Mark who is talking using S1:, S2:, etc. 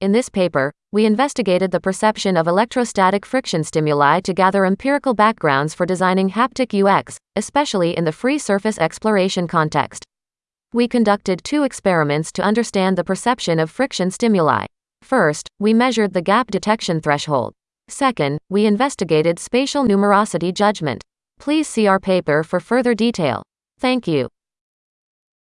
S1: In this paper, we investigated the perception of electrostatic friction stimuli to gather empirical backgrounds for designing haptic UX, especially in the free surface exploration context. We conducted two experiments to understand the perception of friction stimuli. First, we measured the gap detection threshold. Second, we investigated spatial numerosity judgment. Please see our paper for further detail. Thank you.